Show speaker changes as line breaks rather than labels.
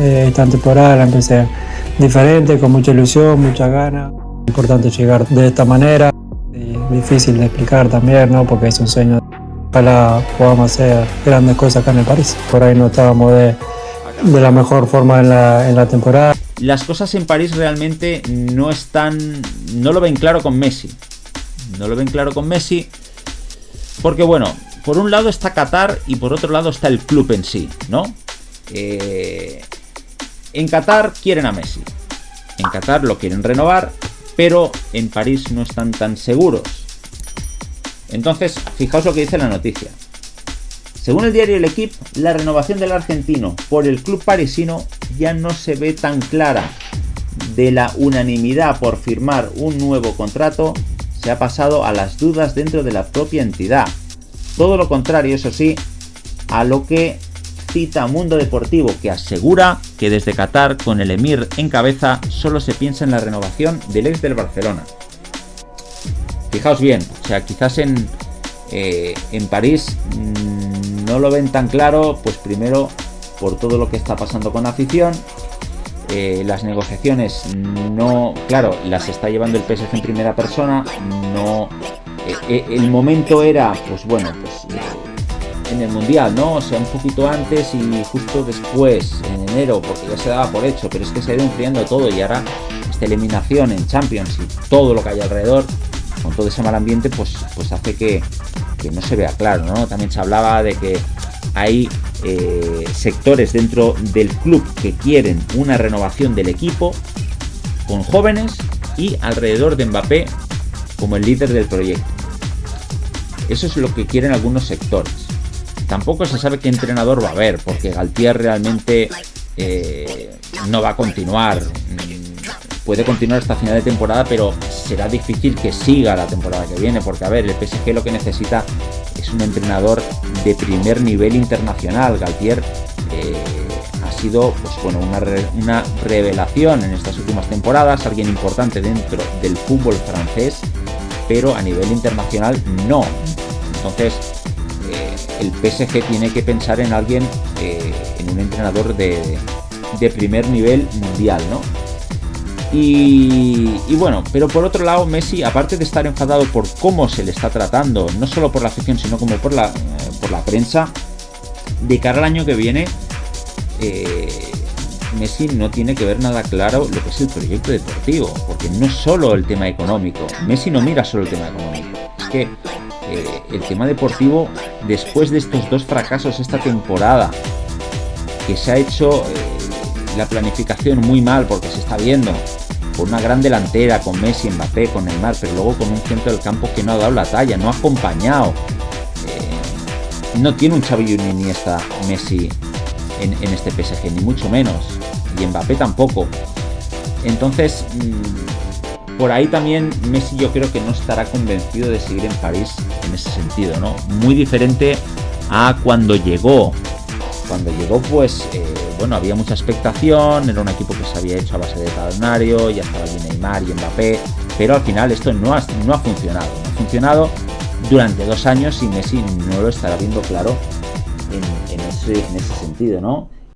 Eh, esta temporada la empecé diferente, con mucha ilusión, mucha ganas. Importante llegar de esta manera. Difícil de explicar también, ¿no? Porque es un sueño. Ojalá podamos hacer grandes cosas acá en el París. Por ahí no estábamos de, de la mejor forma en la, en la temporada.
Las cosas en París realmente no están. No lo ven claro con Messi. No lo ven claro con Messi. Porque bueno, por un lado está Qatar y por otro lado está el club en sí, ¿no? Eh, en Qatar quieren a Messi. En Qatar lo quieren renovar, pero en París no están tan seguros. Entonces, fijaos lo que dice la noticia. Según el diario El Equipo, la renovación del argentino por el club parisino ya no se ve tan clara. De la unanimidad por firmar un nuevo contrato, se ha pasado a las dudas dentro de la propia entidad. Todo lo contrario, eso sí, a lo que cita Mundo Deportivo, que asegura que desde Qatar, con el Emir en cabeza, solo se piensa en la renovación del ex del Barcelona. Fijaos bien, o sea, quizás en, eh, en París mmm, no lo ven tan claro, pues primero por todo lo que está pasando con la afición, eh, las negociaciones no, claro, las está llevando el PSG en primera persona, no, eh, el momento era, pues bueno, pues en el mundial, ¿no? O sea, un poquito antes y justo después, en enero, porque ya se daba por hecho, pero es que se ha ido enfriando todo y ahora esta eliminación en Champions y todo lo que hay alrededor, con todo ese mal ambiente, pues, pues hace que, que no se vea claro, ¿no? También se hablaba de que hay eh, sectores dentro del club que quieren una renovación del equipo con jóvenes y alrededor de Mbappé como el líder del proyecto. Eso es lo que quieren algunos sectores. Tampoco se sabe qué entrenador va a haber, porque Galtier realmente eh, no va a continuar. Puede continuar hasta final de temporada, pero será difícil que siga la temporada que viene, porque a ver, el PSG lo que necesita es un entrenador de primer nivel internacional. Galtier eh, ha sido pues, bueno, una, una, revelación en estas últimas temporadas, alguien importante dentro del fútbol francés, pero a nivel internacional no. Entonces, el PSG tiene que pensar en alguien, eh, en un entrenador de, de primer nivel mundial, ¿no? Y, bueno, pero por otro lado, Messi, aparte de estar enfadado por cómo se le está tratando, no solo por la afición, sino como por la, eh, por la prensa, de cara al año que viene, eh, Messi no tiene que ver nada claro lo que es el proyecto deportivo, porque no es solo el tema económico. Messi no mira solo el tema económico. Es que eh, el tema deportivo, después de estos dos fracasos esta temporada, que se ha hecho la planificación muy mal porque se está viendo con una gran delantera, con Messi, Mbappé, con Neymar, pero luego con un centro del campo que no ha dado la talla, no ha acompañado. Eh, no tiene un Xavi un Iniesta Messi en, este PSG, ni mucho menos. Y Mbappé tampoco. Entonces, mmm, por ahí también Messi yo creo que no estará convencido de seguir en París en ese sentido, ¿no? Muy diferente a cuando llegó. Cuando llegó, pues... Eh, bueno, había mucha expectación, era un equipo que se había hecho a base de talonario, ya estaba allí Neymar y Mbappé, pero al final esto no ha, no ha funcionado. No ha funcionado durante dos años y Messi no lo estará viendo claro en, ese, en ese sentido, ¿no?